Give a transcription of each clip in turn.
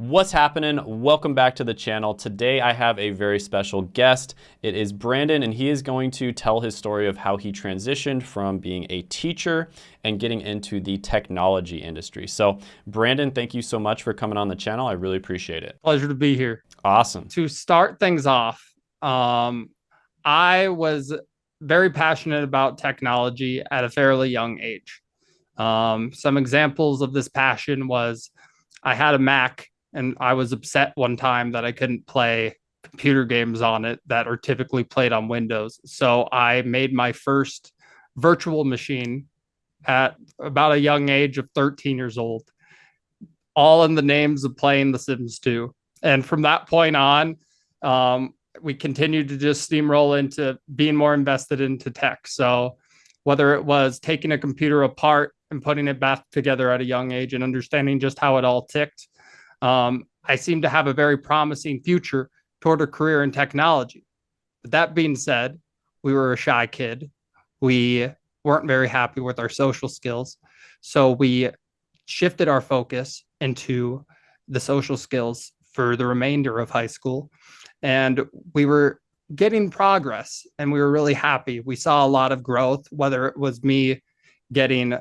What's happening? Welcome back to the channel. Today I have a very special guest. It is Brandon and he is going to tell his story of how he transitioned from being a teacher and getting into the technology industry. So Brandon, thank you so much for coming on the channel. I really appreciate it. Pleasure to be here. Awesome. To start things off, um, I was very passionate about technology at a fairly young age. Um, some examples of this passion was I had a Mac and I was upset one time that I couldn't play computer games on it that are typically played on Windows. So I made my first virtual machine at about a young age of 13 years old, all in the names of playing The Sims 2. And from that point on, um, we continued to just steamroll into being more invested into tech. So whether it was taking a computer apart and putting it back together at a young age and understanding just how it all ticked, um, I seem to have a very promising future toward a career in technology. But that being said, we were a shy kid. We weren't very happy with our social skills. So we shifted our focus into the social skills for the remainder of high school. And we were getting progress and we were really happy. We saw a lot of growth, whether it was me getting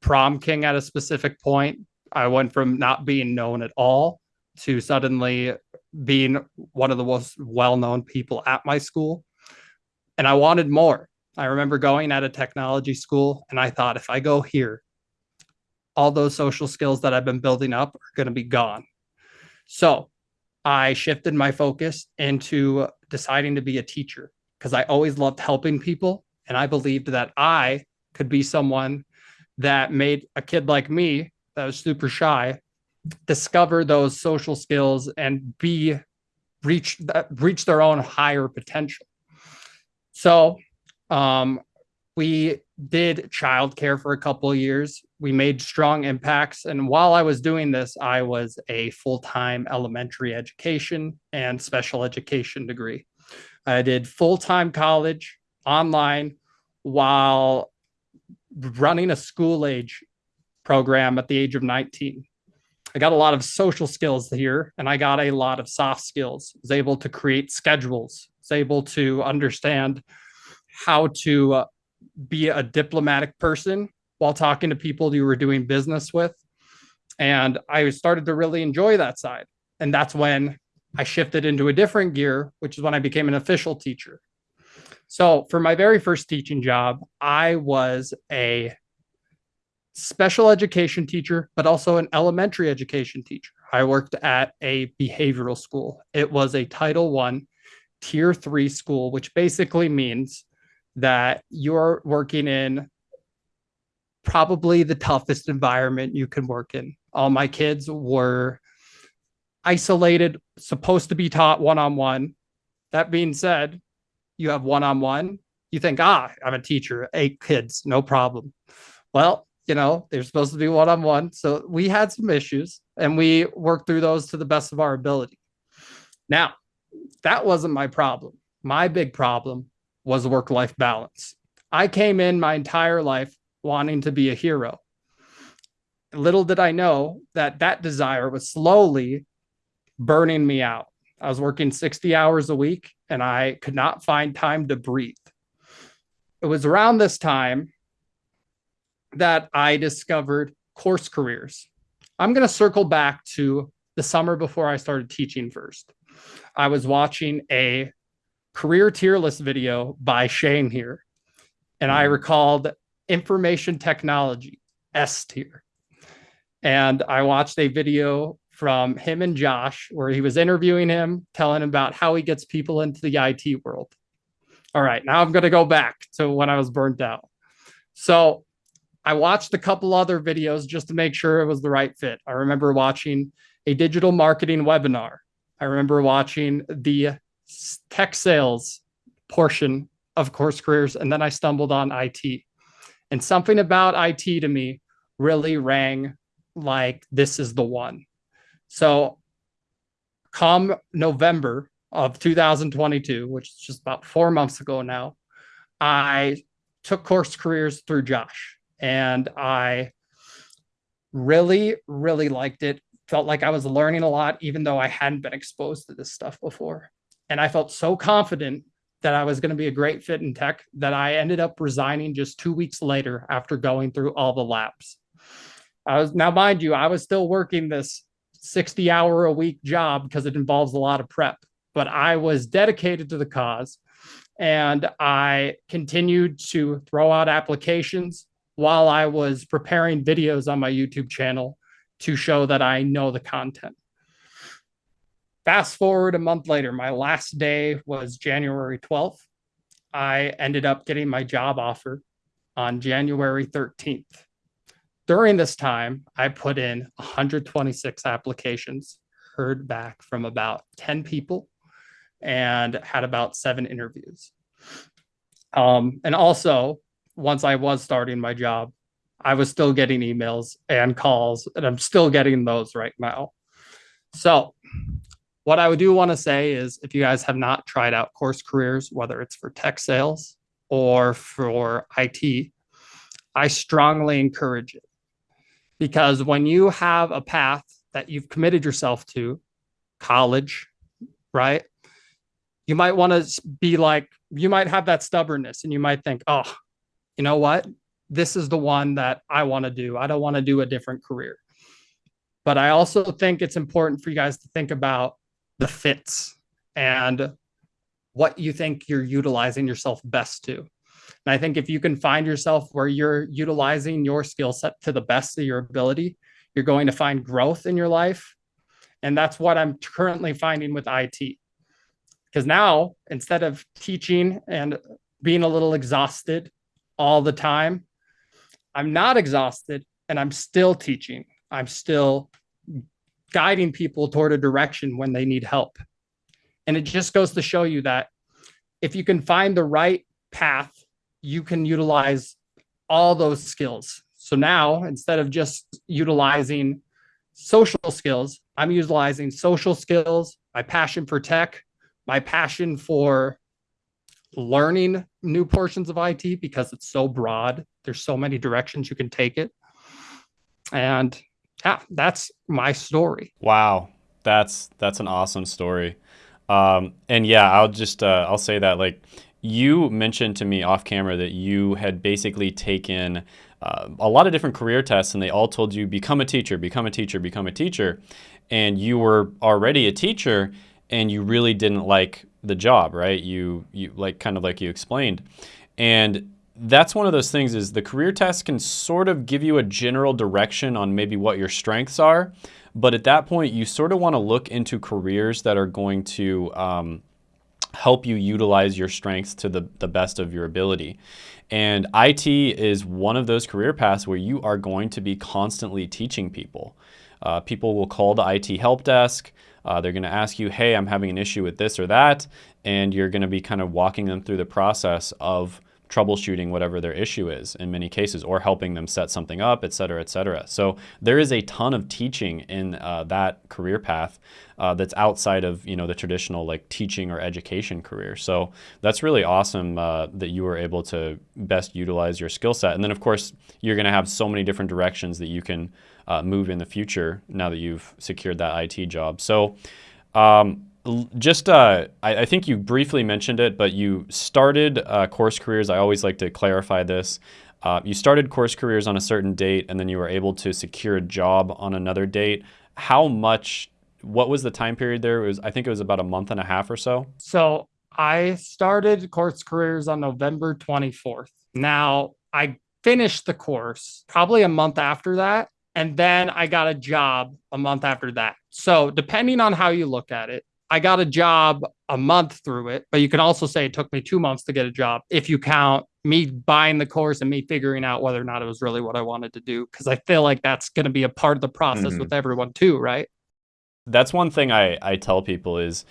prom king at a specific point I went from not being known at all to suddenly being one of the most well-known people at my school. And I wanted more. I remember going at a technology school and I thought if I go here, all those social skills that I've been building up are going to be gone. So I shifted my focus into deciding to be a teacher because I always loved helping people. And I believed that I could be someone that made a kid like me that was super shy discover those social skills and be reach reach their own higher potential. So um, we did childcare for a couple years. We made strong impacts. And while i was doing this i was a full-time elementary education and special education degree. I did full-time college online while running a school age program at the age of 19. I got a lot of social skills here and I got a lot of soft skills. I was able to create schedules, was able to understand how to uh, be a diplomatic person while talking to people you were doing business with. And I started to really enjoy that side. And that's when I shifted into a different gear, which is when I became an official teacher. So for my very first teaching job, I was a special education teacher, but also an elementary education teacher. I worked at a behavioral school. It was a Title One, Tier Three school, which basically means that you're working in probably the toughest environment you can work in. All my kids were isolated, supposed to be taught one on one. That being said, you have one on one. You think, ah, I'm a teacher, eight kids, no problem. Well, you know, they're supposed to be one on one. So we had some issues and we worked through those to the best of our ability. Now, that wasn't my problem. My big problem was work life balance. I came in my entire life wanting to be a hero. Little did I know that that desire was slowly burning me out. I was working 60 hours a week and I could not find time to breathe. It was around this time that I discovered course careers. I'm going to circle back to the summer before I started teaching first. I was watching a career tier list video by Shane here, and I mm-hmm. recalled information technology, S tier. And I watched a video from him and Josh where he was interviewing him, telling him about how he gets people into the IT world. All right, now I'm going to go back to when I was burnt out. So I watched a couple other videos just to make sure it was the right fit. I remember watching a digital marketing webinar. I remember watching the tech sales portion of course careers, and then I stumbled on IT. And something about IT to me really rang like this is the one. So come November of 2022, which is just about four months ago now, I took course careers through Josh and I really, really liked it felt like I was learning a lot, even though I hadn't been exposed to this stuff before. And I felt so confident that I was going to be a great fit in tech that I ended up resigning just two weeks later after going through all the labs. I was now, mind you, I was still working this 60 hour a week job because it involves a lot of prep, but I was dedicated to the cause and I continued to throw out applications while I was preparing videos on my YouTube channel to show that I know the content. Fast forward a month later, my last day was January 12th. I ended up getting my job offer on January 13th. During this time, I put in 126 applications, heard back from about 10 people, and had about seven interviews. Um, and also, once I was starting my job, I was still getting emails and calls, and I'm still getting those right now. So, what I do want to say is if you guys have not tried out course careers, whether it's for tech sales or for IT, I strongly encourage it. Because when you have a path that you've committed yourself to, college, right? You might want to be like, you might have that stubbornness and you might think, oh, you know what? This is the one that I want to do. I don't want to do a different career. But I also think it's important for you guys to think about the fits and what you think you're utilizing yourself best to. And I think if you can find yourself where you're utilizing your skill set to the best of your ability, you're going to find growth in your life. And that's what I'm currently finding with IT. Because now, instead of teaching and being a little exhausted all the time, I'm not exhausted and I'm still teaching. I'm still guiding people toward a direction when they need help. And it just goes to show you that if you can find the right path, you can utilize all those skills. So now instead of just utilizing social skills, I'm utilizing social skills, my passion for tech, my passion for learning new portions of IT because it's so broad. There's so many directions you can take it. And yeah, that's my story. Wow, that's that's an awesome story. Um, and yeah, I'll just uh, I'll say that like you mentioned to me off camera that you had basically taken uh, a lot of different career tests and they all told you become a teacher, become a teacher, become a teacher, and you were already a teacher and you really didn't like the job, right? You you like kind of like you explained, and that's one of those things is the career test can sort of give you a general direction on maybe what your strengths are. But at that point, you sort of want to look into careers that are going to um, help you utilize your strengths to the, the best of your ability. And IT is one of those career paths where you are going to be constantly teaching people. Uh, people will call the IT help desk. Uh, they're going to ask you, hey, I'm having an issue with this or that. And you're going to be kind of walking them through the process of troubleshooting whatever their issue is in many cases or helping them set something up, et cetera, et cetera. So there is a ton of teaching in uh, that career path uh, that's outside of you know the traditional like teaching or education career. So that's really awesome uh, that you were able to best utilize your skill set. And then of course you're going to have so many different directions that you can uh, move in the future now that you've secured that IT job. So um, just, uh, I, I, think you briefly mentioned it, but you started uh, course careers. I always like to clarify this. Uh, you started course careers on a certain date, and then you were able to secure a job on another date. How much? What was the time period there? It was I think it was about a month and a half or so. So I started course careers on November 24th. Now I finished the course probably a month after that. And then I got a job a month after that. So, depending on how you look at it, I got a job a month through it, but you can also say it took me two months to get a job if you count me buying the course and me figuring out whether or not it was really what I wanted to do. Cause I feel like that's going to be a part of the process mm-hmm. with everyone too, right? That's one thing I, I tell people is,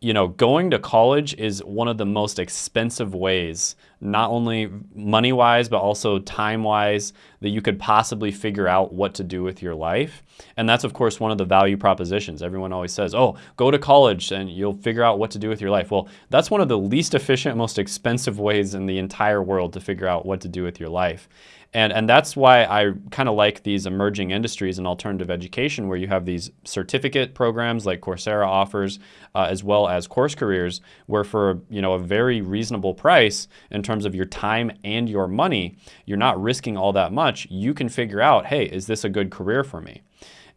you know, going to college is one of the most expensive ways not only money wise, but also time wise, that you could possibly figure out what to do with your life. And that's, of course, one of the value propositions. Everyone always says, oh, go to college and you'll figure out what to do with your life. Well, that's one of the least efficient, most expensive ways in the entire world to figure out what to do with your life. And, and that's why I kind of like these emerging industries in alternative education where you have these certificate programs like Coursera offers, uh, as well as course careers, where for you know a very reasonable price in terms of your time and your money, you're not risking all that much. You can figure out, hey, is this a good career for me?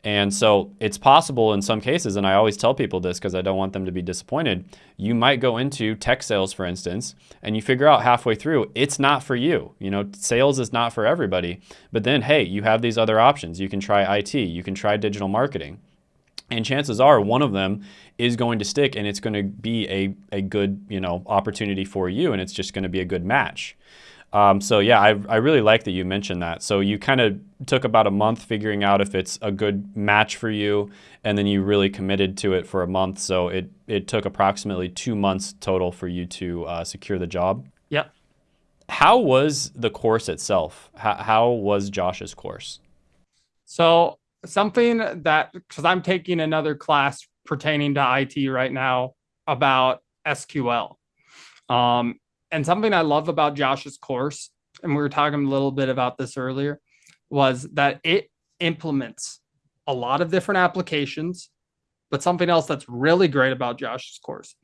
And so it's possible in some cases, and I always tell people this because I don't want them to be disappointed. You might go into tech sales, for instance, and you figure out halfway through it's not for you. You know, sales is not for everybody. But then, hey, you have these other options. You can try IT, you can try digital marketing. And chances are one of them is going to stick and it's going to be a, a good, you know, opportunity for you and it's just going to be a good match. Um, so yeah, I, I really like that you mentioned that. So you kind of took about a month figuring out if it's a good match for you, and then you really committed to it for a month. So it, it took approximately two months total for you to uh, secure the job. Yep. How was the course itself? How, how was Josh's course? So something that, because I'm taking another class pertaining to IT right now about SQL. Um, and something I love about Josh's course, and we were talking a little bit about this earlier, was that it implements a lot of different applications. But something else that's really great about Josh's course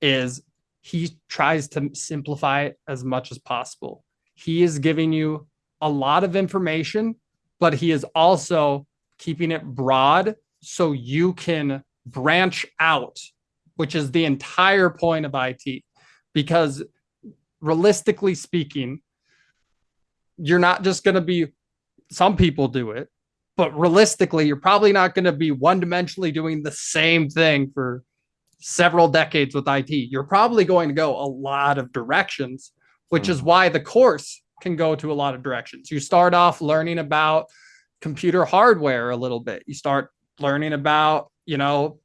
is he tries to simplify it as much as possible. He is giving you a lot of information, but he is also keeping it broad so you can branch out, which is the entire point of IT. Because realistically speaking, you're not just going to be, some people do it, but realistically, you're probably not going to be one dimensionally doing the same thing for several decades with IT. You're probably going to go a lot of directions, which is hmm. why the course can go to a lot of directions. You start off learning about computer hardware a little bit. You start learning about, you know,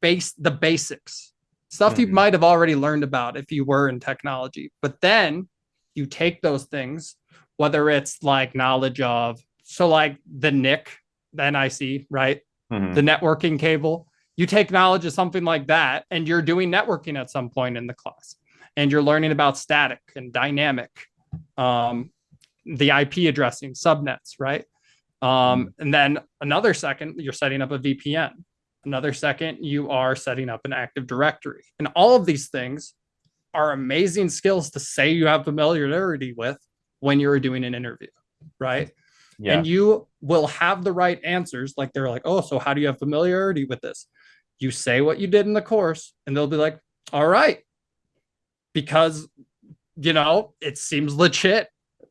base the basics stuff mm-hmm. you might have already learned about if you were in technology. But then you take those things, whether it's like knowledge of, so like the NIC, the NIC, right? Mm-hmm. The networking cable. You take knowledge of something like that, and you're doing networking at some point in the class, and you're learning about static and dynamic, um, the IP addressing subnets, right? Um, mm-hmm. and then another second, you're setting up a VPN Another second, you are setting up an Active Directory. And all of these things are amazing skills to say you have familiarity with when you're doing an interview, right? Yeah. And you will have the right answers. Like they're like, oh, so how do you have familiarity with this? You say what you did in the course, and they'll be like, all right, because, you know, it seems legit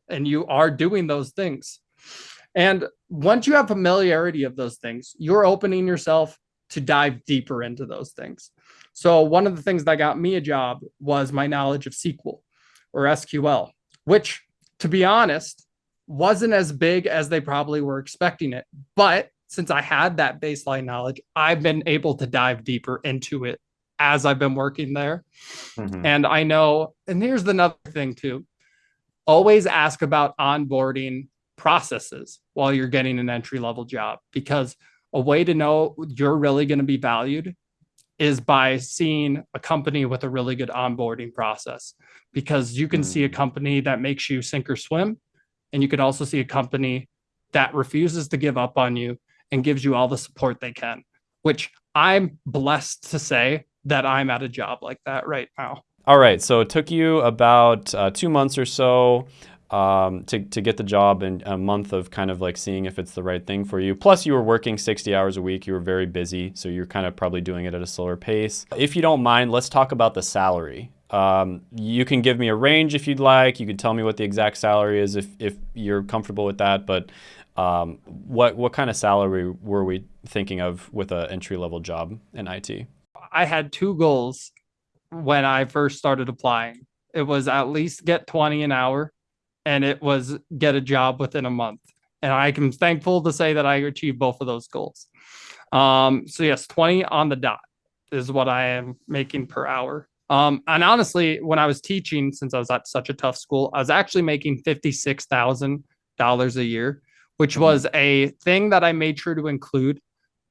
and you are doing those things. And once you have familiarity of those things, you're opening yourself to dive deeper into those things. So one of the things that got me a job was my knowledge of SQL or SQL, which to be honest, wasn't as big as they probably were expecting it. But since I had that baseline knowledge, I've been able to dive deeper into it as I've been working there. Mm-hmm. And I know, and here's another thing too always ask about onboarding processes while you're getting an entry level job because a way to know you're really going to be valued is by seeing a company with a really good onboarding process because you can mm. see a hmm. company that makes you sink or swim and you can also see a company that refuses to give up on you and gives you all the support they can which i'm blessed to say that i'm at a job like that right now all right so it took you about uh, two months or so um, to, to get the job and a month of kind of like seeing if it's the right thing for you. Plus you were working 60 hours a week. You were very busy. So you're kind of probably doing it at a slower pace. If you don't mind, let's talk about the salary. Um, you can give me a range if you'd like. You can tell me what the exact salary is if, if you're comfortable with that. But um, what, what kind of salary were we thinking of with an entry level job in IT? I had two goals when I first started applying. It was at least get 20 an hour and it was get a job within a month. And I am thankful to say that I achieved both of those goals. Um, so yes, 20 on the dot is what I am making per hour. Um, and honestly, when I was teaching, since I was at such a tough school, I was actually making $56,000 a year, which mm-hmm. was a thing that I made sure to include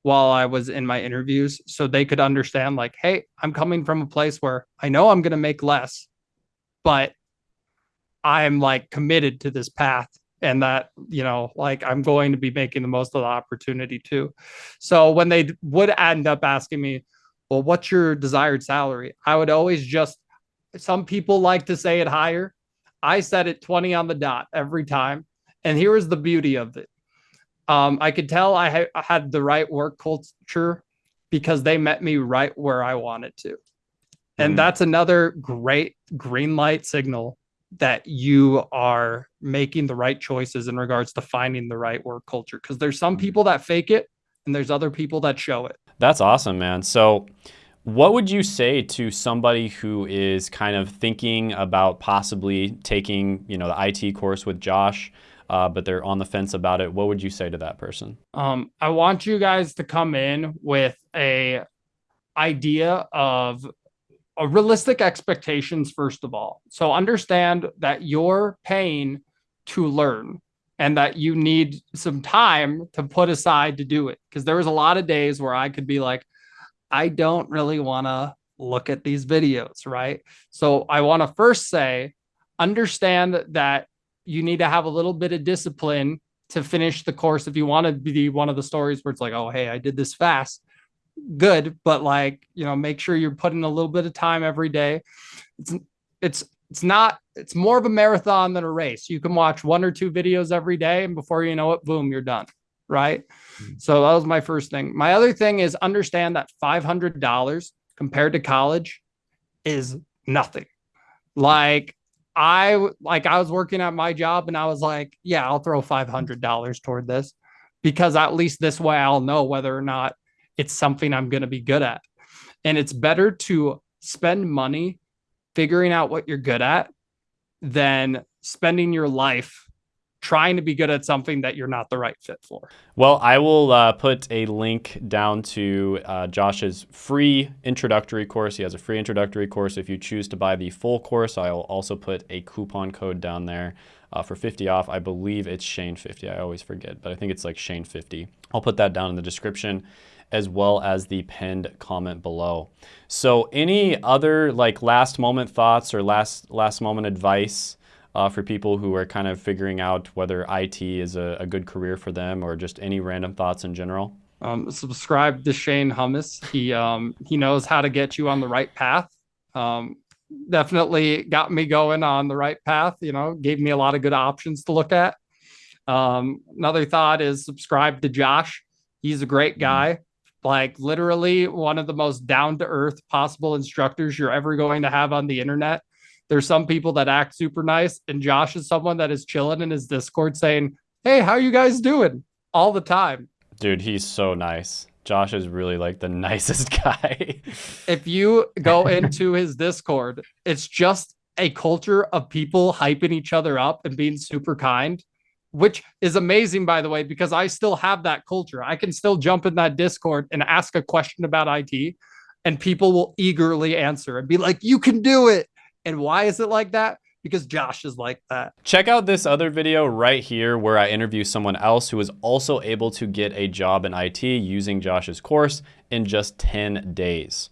while I was in my interviews so they could understand, like, hey, I'm coming from a place where I know I'm going to make less, but I'm like committed to this path and that you know like i'm going to be making the most of the opportunity too so when they would end up asking me well, what's your desired salary? I would always just, some people like to say it higher. I set it 20 on the dot every time. And here is the beauty of it. Um, I could tell I, ha- I had the right work culture because they met me right where I wanted to. And mm. that's another great green light signal that you are making the right choices in regards to finding the right work culture. Because there's some mm. people that fake it and there's other people that show it. That's awesome, man. So, what would you say to somebody who is kind of thinking about possibly taking, you know, the IT course with Josh, uh, but they're on the fence about it? What would you say to that person? Um, I want you guys to come in with a idea of Uh, realistic expectations first of all. So understand that you're paying to learn and that you need some time to put aside to do it. Because there was a lot of days where I could be like, I don't really want to look at these videos, right? So I want to first say, understand that you need to have a little bit of discipline to finish the course if you want to be one of the stories where it's like, oh, hey, I did this fast. Good, but like, you know, make sure you're putting a little bit of time every day. It's it's it's not it's more of a marathon than a race you can watch one or two videos every day and before you know it boom you're done right mm-hmm. so that was my first thing my other thing is understand that $500 compared to college is nothing like i like i was working at my job and i was like yeah i'll throw $500 toward this because at least this way i'll know whether or not it's something i'm going to be good at and it's better to spend money figuring out what you're good at than spending your life trying to be good at something that you're not the right fit for. Well, I will uh, put a link down to uh, Josh's free introductory course. He has a free introductory course. If you choose to buy the full course, I'll also put a coupon code down there uh, for 50 off. I believe it's Shane 50. I always forget, but I think it's like Shane 50. I'll put that down in the description as well as the pinned comment below. So any other like last moment thoughts or last, last moment advice uh, for people who are kind of figuring out whether IT is a, a good career for them or just any random thoughts in general? Um, subscribe to Shane Hummus. He um, he knows how to get you on the right path. Um, definitely got me going on the right path. You know, gave me a lot of good options to look at. Um, another thought is subscribe to Josh. He's a great guy like literally one of the most down to earth possible instructors you're ever going to have on the internet. There's some people that act super nice, and Josh is someone that is chilling in his Discord saying, Hey, how you guys doing? all the time. Dude, he's so nice. Josh is really like the nicest guy. if you go into his Discord, it's just a culture of people hyping each other up and being super kind which is amazing, by the way, because I still have that culture. I can still jump in that Discord and ask a question about IT, and people will eagerly answer and be like, You can do it. And why is it like that? Because Josh is like that. Check out this other video right here where I interview someone else who was also able to get a job in IT using Josh's course in just 10 days.